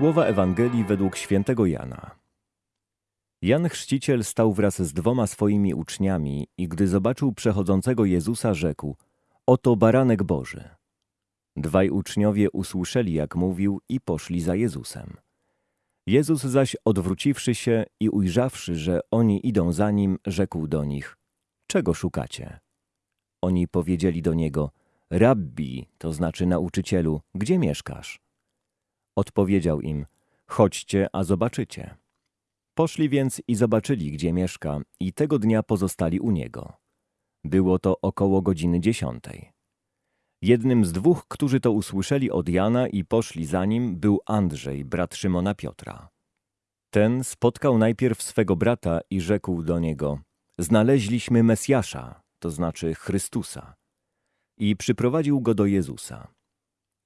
Słowa Ewangelii według świętego Jana. Jan Chrzciciel stał wraz z dwoma swoimi uczniami i gdy zobaczył przechodzącego Jezusa, rzekł: Oto baranek Boży. Dwaj uczniowie usłyszeli, jak mówił, i poszli za Jezusem. Jezus zaś, odwróciwszy się i ujrzawszy, że oni idą za nim, rzekł do nich: Czego szukacie? Oni powiedzieli do niego: Rabbi, to znaczy nauczycielu, gdzie mieszkasz? Odpowiedział im: Chodźcie, a zobaczycie. Poszli więc i zobaczyli, gdzie mieszka, i tego dnia pozostali u niego. Było to około godziny dziesiątej. Jednym z dwóch, którzy to usłyszeli od Jana i poszli za nim, był Andrzej, brat Szymona Piotra. Ten spotkał najpierw swego brata i rzekł do niego: Znaleźliśmy Mesjasza, to znaczy Chrystusa. I przyprowadził go do Jezusa.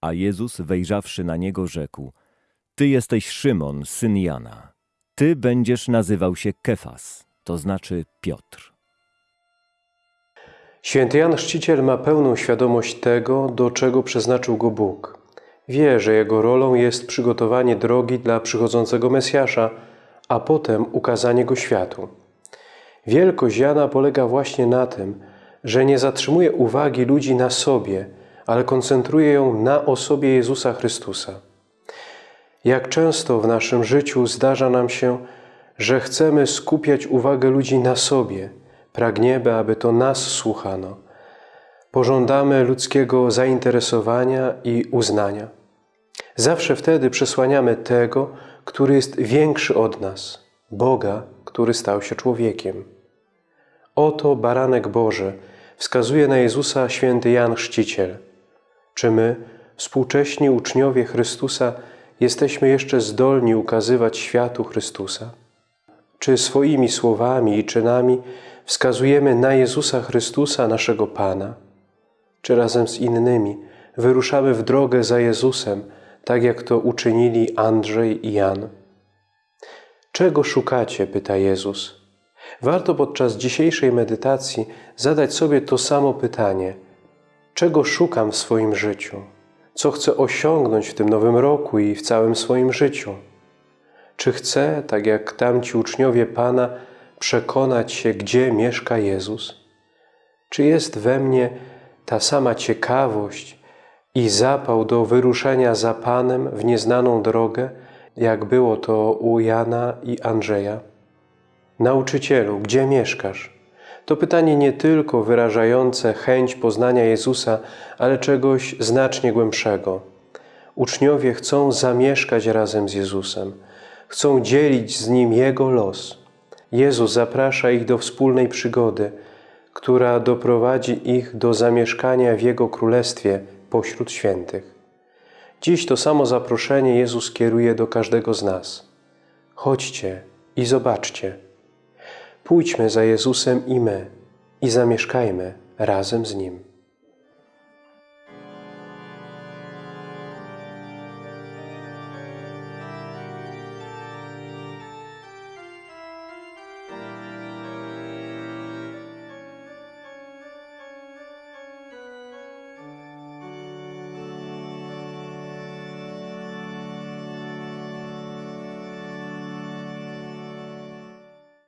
A Jezus, wejrzawszy na niego, rzekł: Ty jesteś Szymon, syn Jana. Ty będziesz nazywał się Kefas, to znaczy Piotr. Święty Jan Chrzciciel ma pełną świadomość tego, do czego przeznaczył go Bóg. Wie, że jego rolą jest przygotowanie drogi dla przychodzącego Mesjasza, a potem ukazanie go światu. Wielkość Jana polega właśnie na tym, że nie zatrzymuje uwagi ludzi na sobie, ale koncentruje ją na osobie Jezusa Chrystusa. Jak często w naszym życiu zdarza nam się, że chcemy skupiać uwagę ludzi na sobie, pragniemy, aby to nas słuchano. Pożądamy ludzkiego zainteresowania i uznania. Zawsze wtedy przesłaniamy tego, który jest większy od nas, Boga, który stał się człowiekiem. Oto baranek Boży wskazuje na Jezusa święty Jan Chrzciciel. Czy my, współcześni uczniowie Chrystusa, jesteśmy jeszcze zdolni ukazywać światu Chrystusa? Czy swoimi słowami i czynami wskazujemy na Jezusa Chrystusa, naszego Pana? Czy razem z innymi wyruszamy w drogę za Jezusem, tak jak to uczynili Andrzej i Jan? Czego szukacie? pyta Jezus. Warto podczas dzisiejszej medytacji zadać sobie to samo pytanie: czego szukam w swoim życiu? Co chcę osiągnąć w tym nowym roku i w całym swoim życiu? Czy chcę, tak jak tamci uczniowie Pana, przekonać się, gdzie mieszka Jezus? Czy jest we mnie ta sama ciekawość i zapał do wyruszenia za Panem w nieznaną drogę, jak było to u Jana i Andrzeja? Nauczycielu, gdzie mieszkasz? To pytanie nie tylko wyrażające chęć poznania Jezusa, ale czegoś znacznie głębszego. Uczniowie chcą zamieszkać razem z Jezusem, chcą dzielić z Nim Jego los. Jezus zaprasza ich do wspólnej przygody, która doprowadzi ich do zamieszkania w Jego Królestwie pośród świętych. Dziś to samo zaproszenie Jezus kieruje do każdego z nas. Chodźcie i zobaczcie. Pójdźmy za Jezusem i my i zamieszkajmy razem z Nim.